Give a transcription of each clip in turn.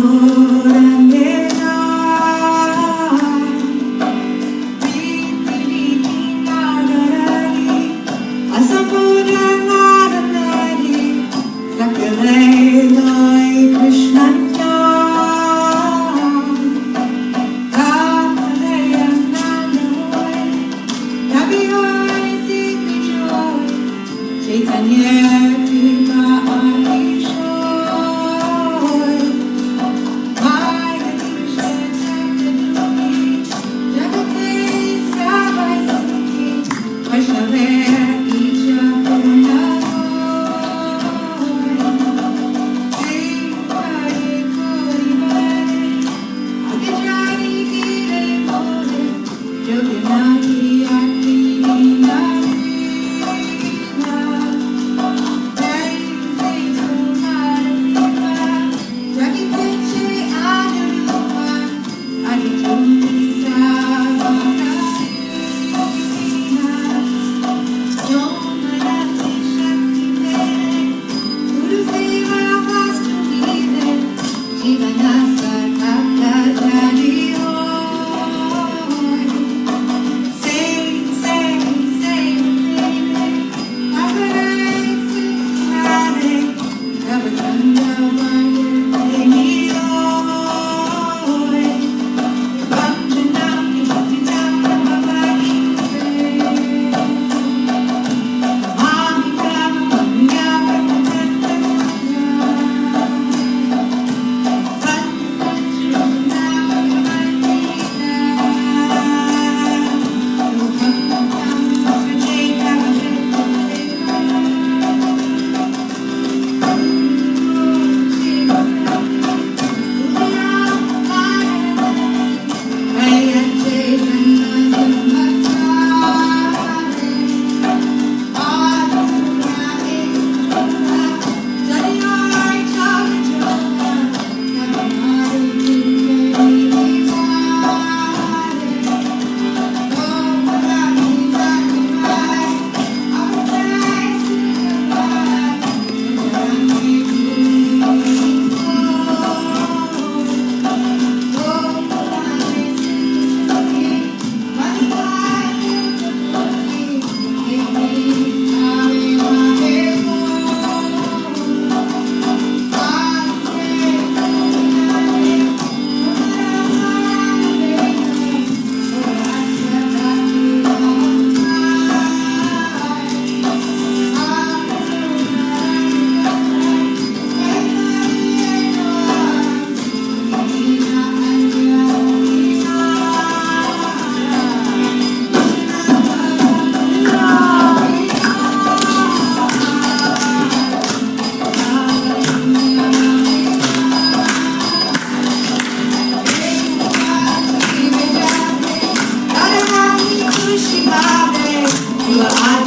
Senhor.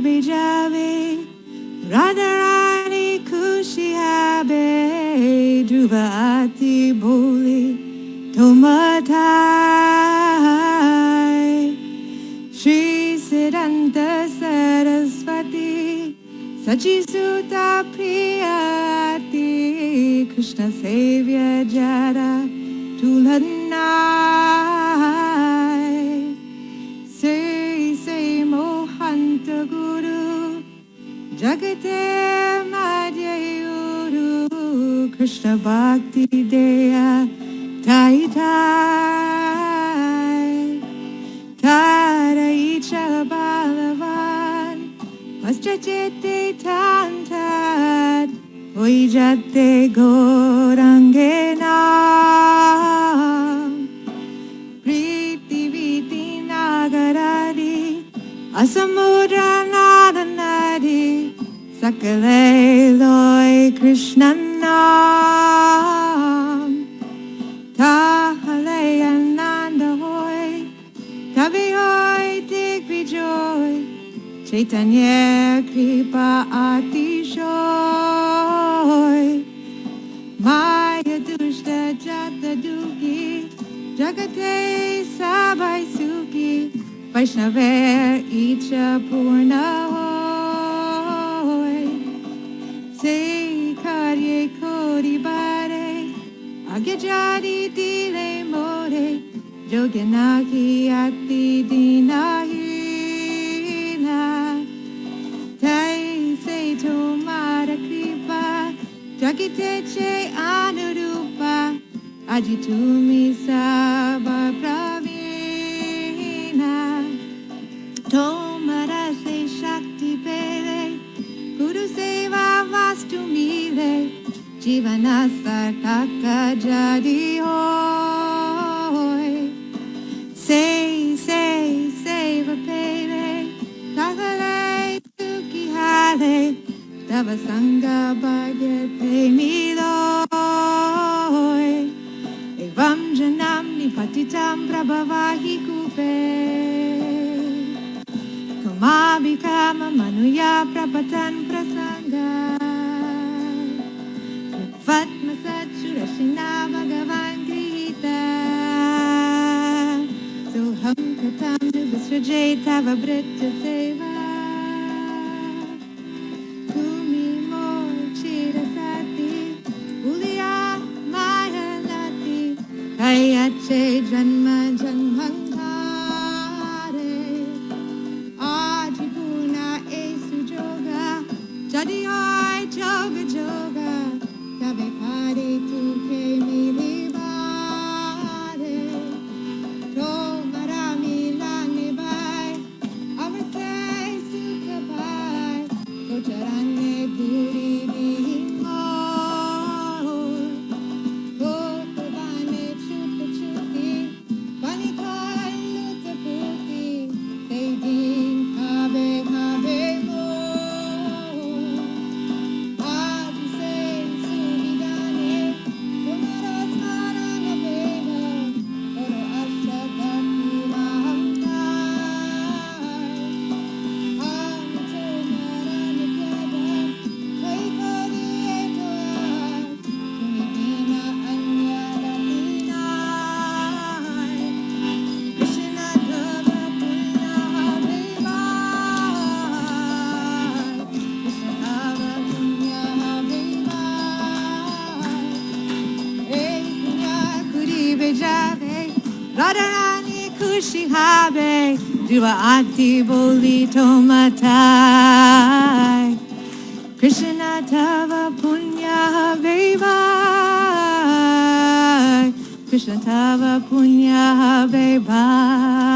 Bejave Radharani Kushi Habe Dhruva Ati Boli Tomatai Shri Siddhanta Saraswati Sachisuta Priyati Krishna Savior Jada Tulanai Jagate Madhyayuru Krishna Bhakti Deya Tai Tai Taraicha Balavan Vastrachete Tantat Oijate Gorangena Sakale Loi Krishna Nam Tahale Ananda Hoy Tavi Hoy Digvijoy Chaitanya Kripa Atishoy Maya Dushta Jata Dugi Jagate Sabai Suki Vaishnaver Icha Purna Hoy Sei carie coribare, agheggiari di le more, atti di nahina. Tai sei tomara kripa, jakitece anurupa, agitumi sa. Jivanasar Kaka Jadi Hoy Say, say, say Vapele Kakale Suki Hale Tava Sangha Bhagate Miloy Evam Janam Nipatitam Prabhavahi Kupe. Kamabhikama Manuya Prapatan Satsurashina Bhagavan Grihita Soham Katam Nubhasrajay Tava Brita Seva Kayache Janma Janmankare Radharani Kushi Habe Dua Ati Boli Tomatai Krishna Tava Punya Veva Krishna Tava Punya baby.